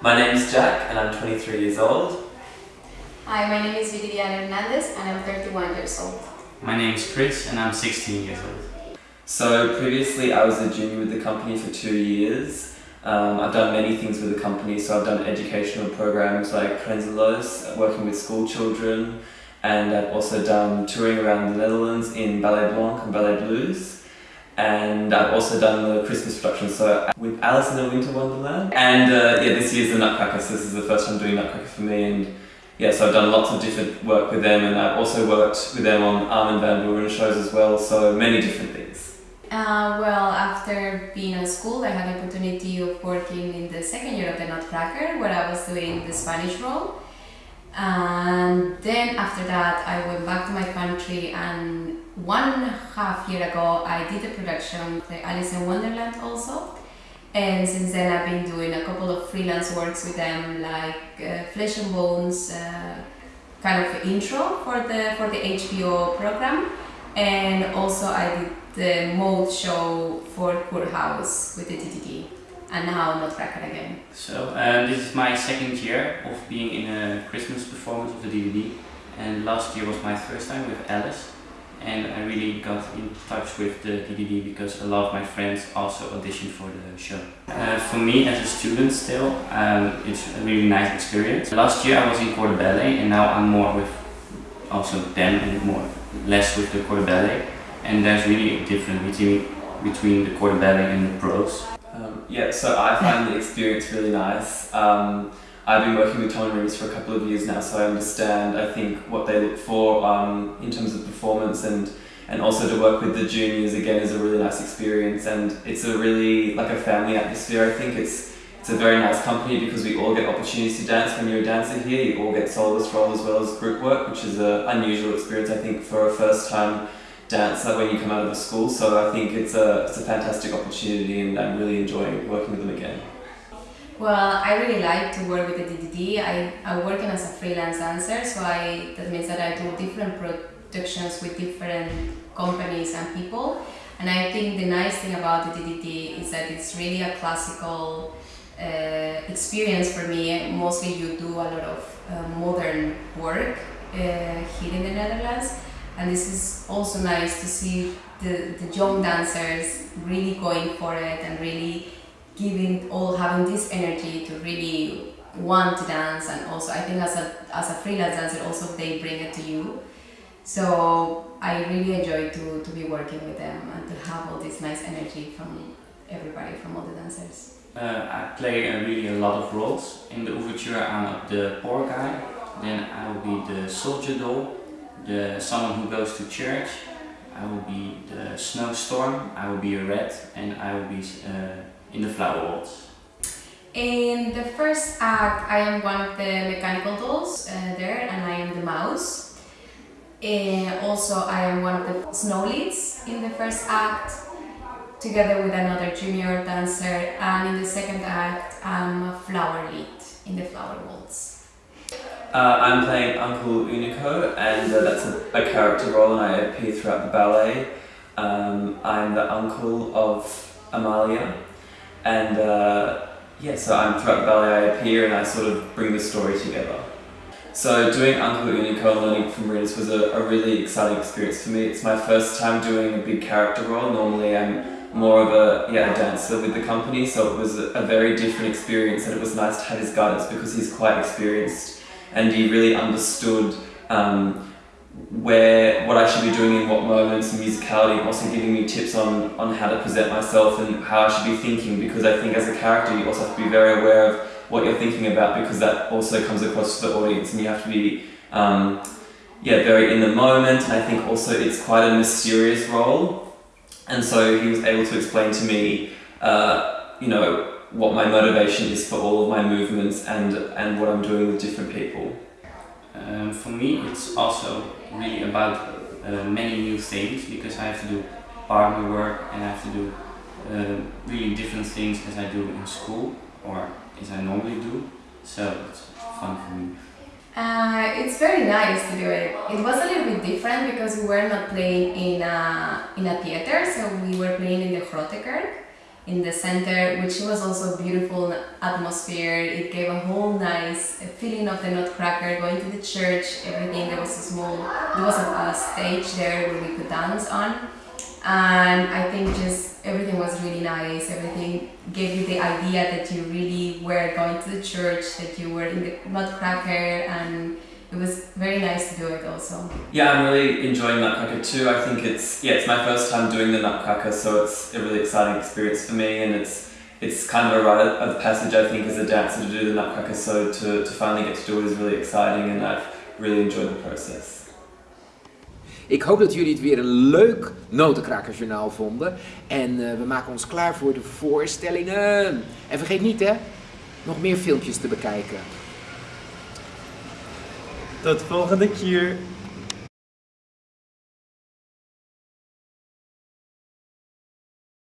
My name is Jack and I'm 23 years old. Hi, my name is Viridiana Hernandez and I'm 31 years old. My name is Chris and I'm 16 years old. So previously I was a junior with the company for two years. Um, I've done many things with the company, so I've done educational programs like Prenzelos, working with school children, and I've also done touring around the Netherlands in Ballet Blanc and Ballet Blues. And I've also done the Christmas production, so with Alice in the Winter Wonderland. And uh, yeah, this year's the Nutcracker, so this is the first time doing Nutcracker for me. And yeah, so I've done lots of different work with them, and I've also worked with them on Armin van Buuren shows as well, so many different things. Uh, well, after being at school, I had the opportunity of working in the second year of the Nutcracker, where I was doing the Spanish role. And then after that, I went back to my country, and one and a half year ago, I did a production, the Alice in Wonderland also. And since then, I've been doing a couple of freelance works with them, like uh, Flesh and Bones, uh, kind of intro for the for the HBO program, and also I did the mold show for Courthouse with the DDD, and now Nutcracker again. So uh, this is my second year of being in a Christmas performance of the DDD, and last year was my first time with Alice and I really got in touch with the DDD because a lot of my friends also auditioned for the show. Uh, for me as a student still, um, it's a really nice experience. Last year I was in corps de ballet and now I'm more with also them and more less with the corps de ballet and there's really a difference between, between the corps de ballet and the pros. Um, yeah, so I find the experience really nice. Um, I've been working with Tom and for a couple of years now, so I understand, I think, what they look for um, in terms of performance and and also to work with the juniors again is a really nice experience. And it's a really like a family atmosphere I think. It's it's a very nice company because we all get opportunities to dance. When you're a dancer here you all get soloist role as well as group work which is an unusual experience I think for a first time dancer when you come out of the school so I think it's a, it's a fantastic opportunity and I'm really enjoying working with them again. Well, I really like to work with the DDD. I, I'm working as a freelance dancer, so I, that means that I do different productions with different companies and people. And I think the nice thing about the DDD is that it's really a classical uh, experience for me. Mostly you do a lot of uh, modern work uh, here in the Netherlands. And this is also nice to see the, the young dancers really going for it and really giving all having this energy to really want to dance and also I think as a as a freelance dancer also they bring it to you so I really enjoy to, to be working with them and to have all this nice energy from everybody from all the dancers. Uh, I play uh, really a lot of roles. In the overture I'm the poor guy, then I will be the soldier doll, the someone who goes to church, I will be the snowstorm, I will be a rat and I will be uh, in the flower waltz? In the first act, I am one of the mechanical dolls uh, there, and I am the mouse. Uh, also, I am one of the snow leads in the first act, together with another junior dancer, and in the second act, I'm a flower lead in the flower waltz. Uh, I'm playing Uncle Unico, and uh, that's a, a, character role, and I appear throughout the ballet. Um, I'm the uncle of Amalia, and uh, yeah, so I'm throughout the ballet I appear and I sort of bring the story together. So doing Uncle Unico and learning from Riz was a, a really exciting experience for me. It's my first time doing a big character role. Normally I'm more of a, yeah, a dancer with the company, so it was a, a very different experience and it was nice to have his guidance because he's quite experienced and he really understood um, where what I should be doing in what moments and musicality, and also giving me tips on, on how to present myself and how I should be thinking because I think as a character you also have to be very aware of what you're thinking about because that also comes across to the audience and you have to be um, yeah, very in the moment and I think also it's quite a mysterious role. And so he was able to explain to me uh, you know what my motivation is for all of my movements and, and what I'm doing with different people. Um, for me it's also really about uh, many new things because I have to do partner work and I have to do uh, really different things as I do in school or as I normally do. So it's fun for me. Uh, it's very nice to do it. It was a little bit different because we were not playing in a, in a theater, so we were playing in the Grote Kerk in the center, which was also beautiful atmosphere. It gave a whole nice feeling of the Nutcracker, going to the church, everything. There was a small, there was a stage there where we could dance on. And I think just everything was really nice. Everything gave you the idea that you really were going to the church, that you were in the Nutcracker, and it was very nice to do it also. Yeah, I'm really enjoying Nutcracker too. I think it's yeah, it's my first time doing the Nutcracker, so it's a really exciting experience for me, and it's it's kind of a rite of passage I think as a dancer to do the Nutcracker. So to, to finally get to do it is really exciting, and I've really enjoyed the process. Ik hoop dat jullie het weer een leuk notenkrakkersjournaal vonden. En uh, we maken ons klaar voor de voorstellingen. En vergeet niet hè, nog meer filmpjes te bekijken. Tot volgende keer.